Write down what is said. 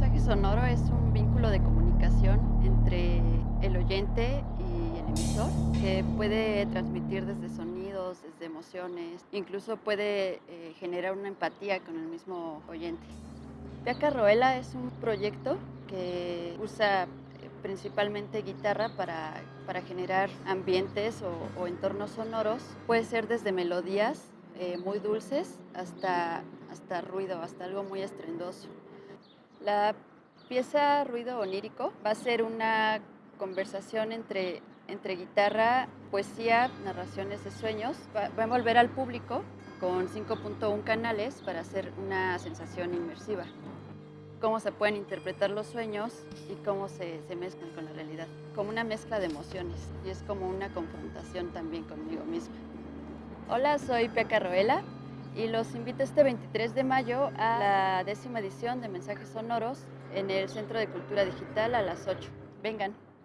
mensaje sonoro es un vínculo de comunicación entre el oyente y el emisor que puede transmitir desde sonidos, desde emociones, incluso puede eh, generar una empatía con el mismo oyente. Pia Carroela es un proyecto que usa eh, principalmente guitarra para, para generar ambientes o, o, entornos sonoros. Puede ser desde melodías eh, muy dulces hasta, hasta ruido, hasta algo muy estrendoso. La pieza Ruido Onírico va a ser una conversación entre, entre guitarra, poesía, narraciones de sueños. Va, a envolver al público con 5.1 canales para hacer una sensación inmersiva. Cómo se pueden interpretar los sueños y cómo se, se mezclan con la realidad. Como una mezcla de emociones y es como una confrontación también conmigo misma. Hola, soy Pia Carroela y los invito este 23 de mayo a la décima edición de Mensajes Sonoros en el Centro de Cultura Digital a las 8. Vengan.